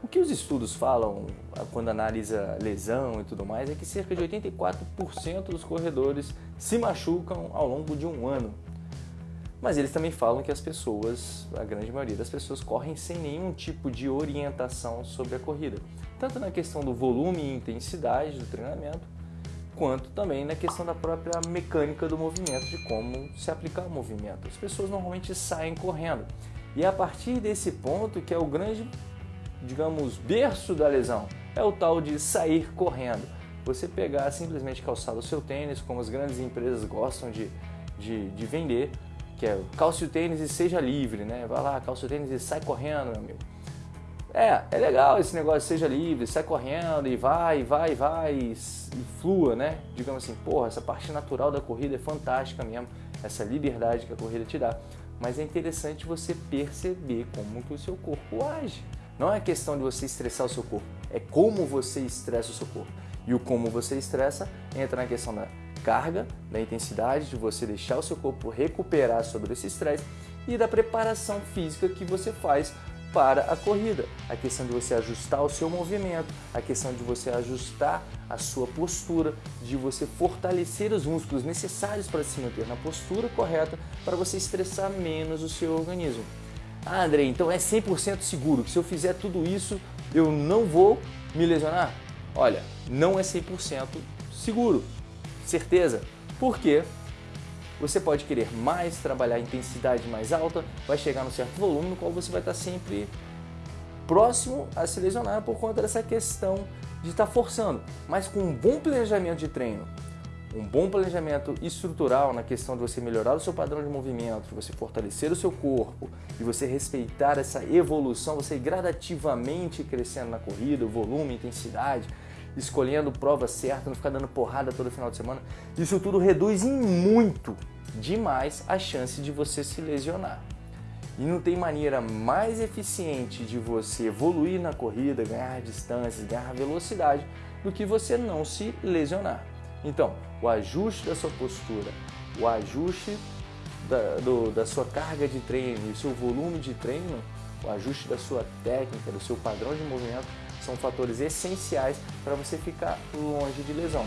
O que os estudos falam ah, quando analisa lesão e tudo mais é que cerca de 84% dos corredores se machucam ao longo de um ano. Mas eles também falam que as pessoas, a grande maioria das pessoas, correm sem nenhum tipo de orientação sobre a corrida. Tanto na questão do volume e intensidade do treinamento, quanto também na questão da própria mecânica do movimento, de como se aplicar o movimento. As pessoas normalmente saem correndo. E é a partir desse ponto que é o grande digamos, berço da lesão. É o tal de sair correndo. Você pegar simplesmente calçar o seu tênis, como as grandes empresas gostam de, de, de vender, que é calce o tênis e seja livre, né? Vai lá, calça o tênis e sai correndo, meu amigo. É, é legal esse negócio, seja livre, sai correndo e vai, vai, vai e, flua, né? Digamos assim, porra, essa parte natural da corrida é fantástica mesmo, essa liberdade que a corrida te dá. Mas é interessante você perceber como que o seu corpo age. Não é questão de você estressar o seu corpo, é como você estressa o seu corpo. E o como você estressa entra na questão da carga, da intensidade, de você deixar o seu corpo recuperar sobre esse estresse e da preparação física que você faz para a corrida. A questão de você ajustar o seu movimento, a questão de você ajustar a sua postura, de você fortalecer os músculos necessários para se manter na postura correta para você estressar menos o seu organismo. Ah, André, então é 100% seguro que se eu fizer tudo isso, eu não vou me lesionar? Olha, não é 100% seguro, certeza. Por quê? Você pode querer mais, trabalhar a intensidade mais alta, vai chegar num certo volume no qual você vai estar sempre próximo a se lesionar por conta dessa questão de estar forçando. Mas com um bom planejamento de treino, um bom planejamento estrutural na questão de você melhorar o seu padrão de movimento, você fortalecer o seu corpo, de você respeitar essa evolução, você gradativamente crescendo na corrida, volume, intensidade, escolhendo prova certa, não ficar dando porrada todo final de semana, isso tudo reduz em muito demais a chance de você se lesionar. E não tem maneira mais eficiente de você evoluir na corrida, ganhar distâncias, ganhar velocidade, do que você não se lesionar. Então, o ajuste da sua postura, o ajuste da, do, da sua carga de treino e seu volume de treino, o ajuste da sua técnica, do seu padrão de movimento, são fatores essenciais para você ficar longe de lesão.